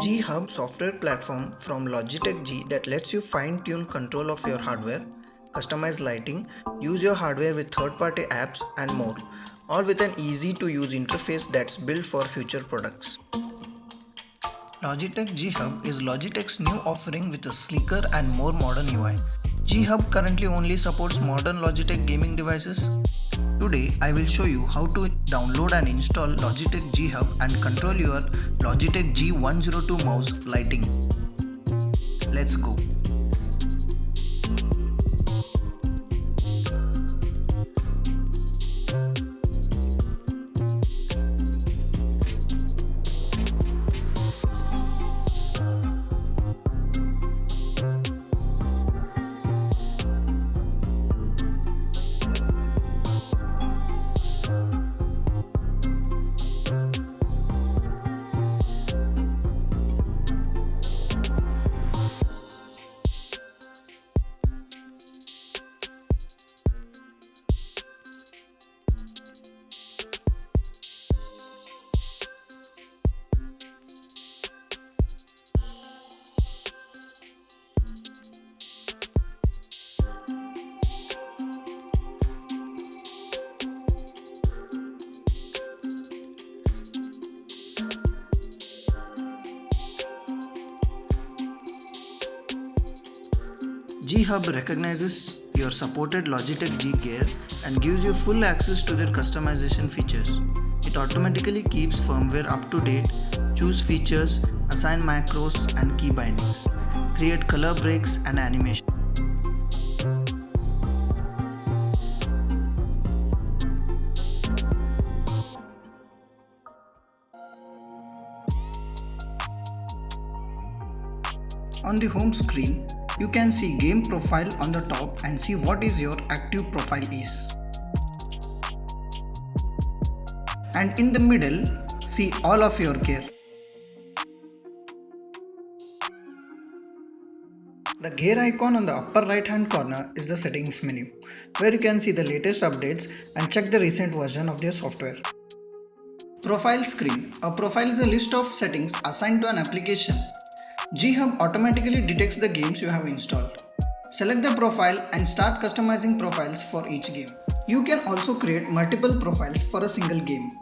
G Hub software platform from Logitech G that lets you fine tune control of your hardware, customize lighting, use your hardware with third party apps and more, all with an easy to use interface that's built for future products. Logitech G Hub is Logitech's new offering with a sleeker and more modern UI. G Hub currently only supports modern Logitech gaming devices. Today I will show you how to download and install Logitech G Hub and control your Logitech G102 mouse lighting. Let's go. G-Hub recognizes your supported Logitech G gear and gives you full access to their customization features. It automatically keeps firmware up to date, choose features, assign macros and key bindings, create color breaks and animation. On the home screen, you can see game profile on the top and see what is your active profile is. And in the middle, see all of your gear. The gear icon on the upper right hand corner is the settings menu, where you can see the latest updates and check the recent version of your software. Profile screen. A profile is a list of settings assigned to an application G-Hub automatically detects the games you have installed. Select the profile and start customizing profiles for each game. You can also create multiple profiles for a single game.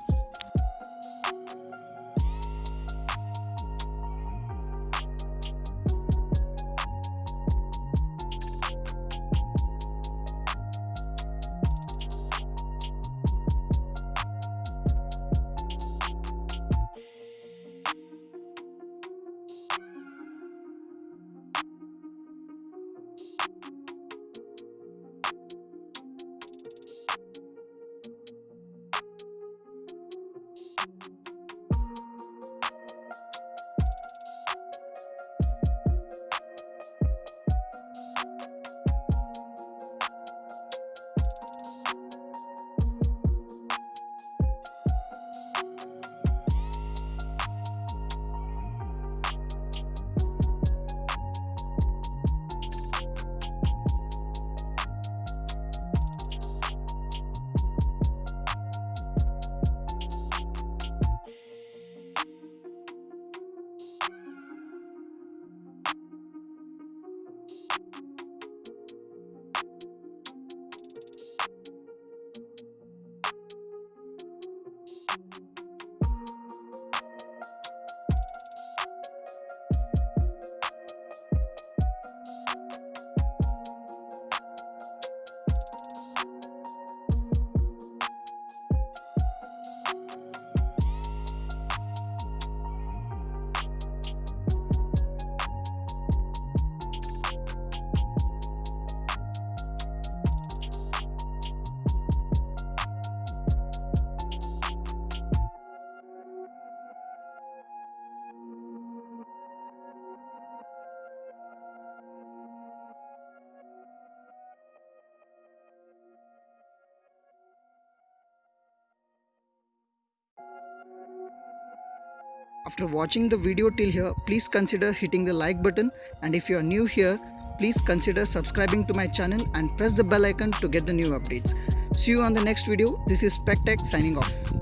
After watching the video till here, please consider hitting the like button and if you are new here, please consider subscribing to my channel and press the bell icon to get the new updates. See you on the next video. This is SpecTech signing off.